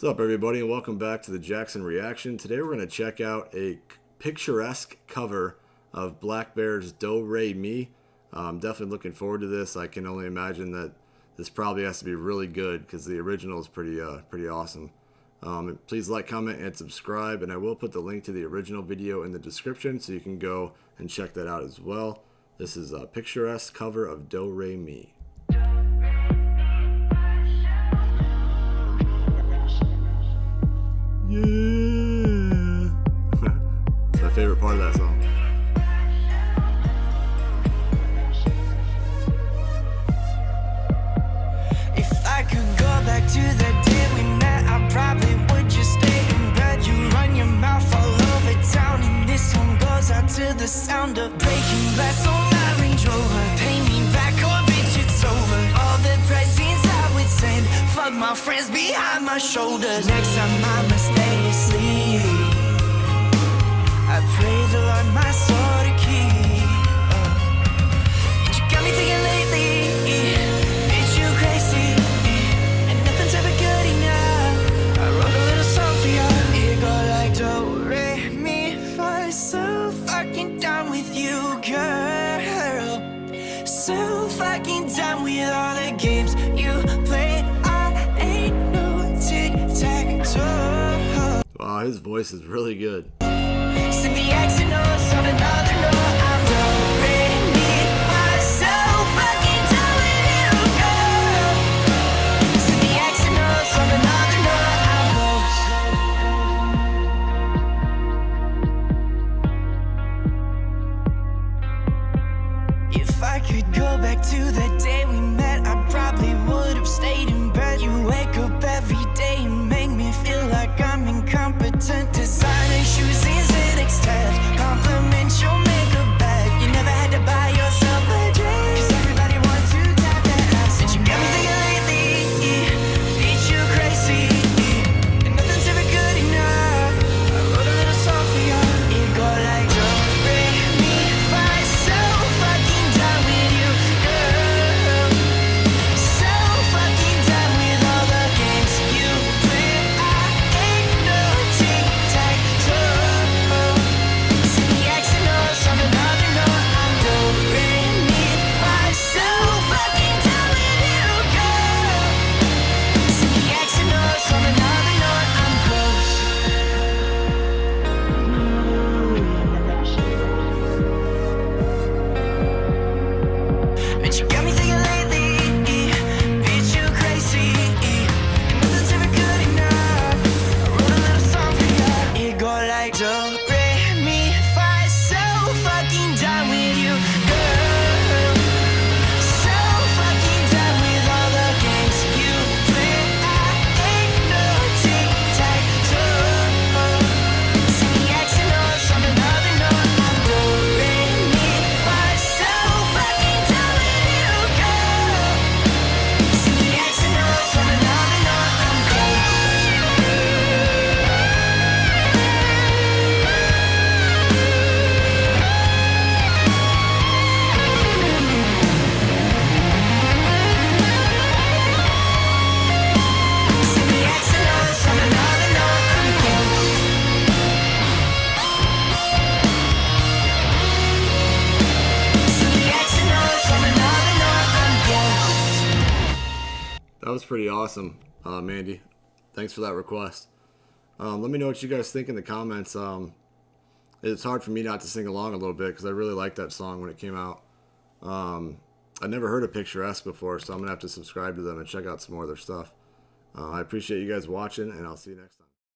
What's up, everybody, and welcome back to the Jackson Reaction. Today we're going to check out a picturesque cover of blackbear's Do Re Mi. I'm definitely looking forward to this. I can only imagine that this probably has to be really good because the original is pretty, uh, pretty awesome. Um, please like, comment, and subscribe, and I will put the link to the original video in the description so you can go and check that out as well. This is a picturesque cover of Do Re Mi. Yeah. Shoulders. Next time I'ma stay asleep. I pray the Lord my soul to keep. Uh, and you got me thinking lately, bitch, you crazy. And nothing's ever good enough. I wrote a little song for you. It go like do, re, mi, fa. So fucking done with you, girl. So fucking done with all the games O's on another note. I'm. If I could go back to the day we pretty awesome, uh, Mandy. Thanks for that request. Um, let me know what you guys think in the comments. Um, it's hard for me not to sing along a little bit because I really liked that song when it came out. Um, I never heard of Picturesque before, so I'm going to have to subscribe to them and check out some more of their stuff. Uh, I appreciate you guys watching, and I'll see you next time.